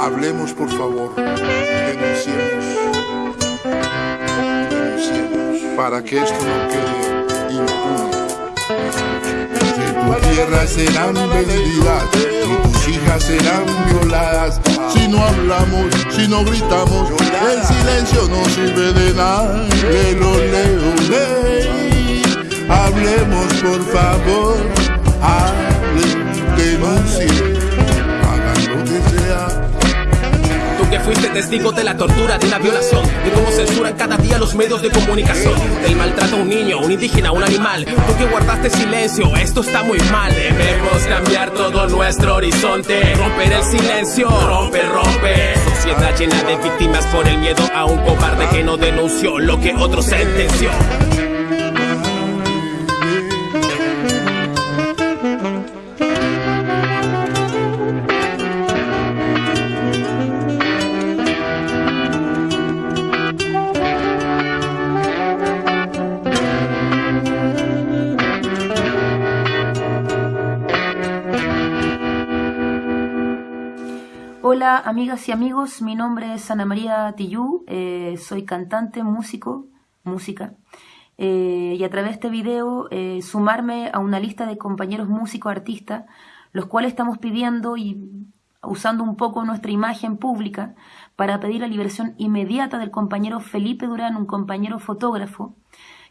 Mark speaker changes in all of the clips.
Speaker 1: Hablemos, por favor. Denunciemos. Denunciemos. Para que esto no quede impune. Tu tierra serán vendidas y tus hijas serán violadas. Si no hablamos, si no gritamos, el silencio no sirve de nada. Lelo, por favor. Hablen, denuncien. Hagan lo que sea.
Speaker 2: Tú que fuiste testigo de la tortura, de una violación, de cómo censuran cada día los medios de comunicación, del maltrato a un niño, un indígena, un animal. Tú que guardaste silencio, esto está muy mal. Debemos cambiar todo nuestro horizonte, romper el silencio, rompe, rompe. Sociedad llena de víctimas por el miedo a un cobarde que no denunció lo que otro sentenció.
Speaker 3: Hola amigas y amigos, mi nombre es Ana María Tillú, eh, soy cantante, músico, música, eh, y a través de este video eh, sumarme a una lista de compañeros músicos artistas, los cuales estamos pidiendo y usando un poco nuestra imagen pública para pedir la liberación inmediata del compañero Felipe Durán, un compañero fotógrafo,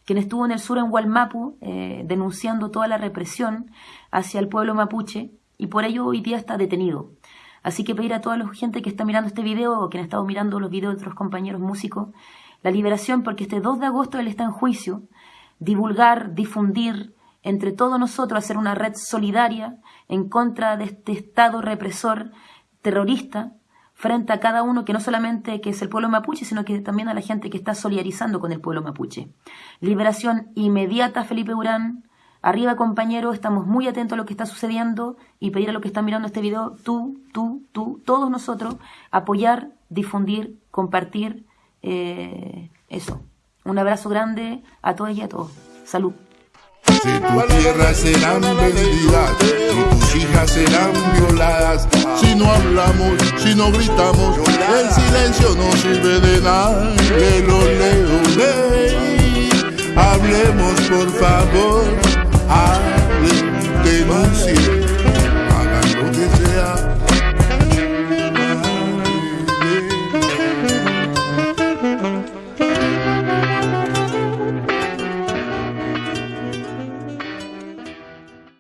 Speaker 3: quien estuvo en el sur en Hualmapu denunciando toda la represión hacia el pueblo mapuche y por ello hoy día está detenido. Así que pedir a toda la gente que está mirando este video o que han estado mirando los videos de otros compañeros músicos, la liberación porque este 2 de agosto él está en juicio, divulgar, difundir entre todos nosotros, hacer una red solidaria en contra de este Estado represor terrorista frente a cada uno que no solamente que es el pueblo mapuche, sino que también a la gente que está solidarizando con el pueblo mapuche. Liberación inmediata Felipe Urán, Arriba, compañeros, estamos muy atentos a lo que está sucediendo y pedir a los que están mirando este video, tú, tú, tú, todos nosotros, apoyar, difundir, compartir eh, eso. Un abrazo grande a todas y a todos. Salud.
Speaker 1: Si tu tierra serán vendidas y tus hijas serán violadas. Si no hablamos, si no gritamos, el silencio no sirve de nada. Lelo, leo, ley. Hablemos por favor. Hablen, denuncien.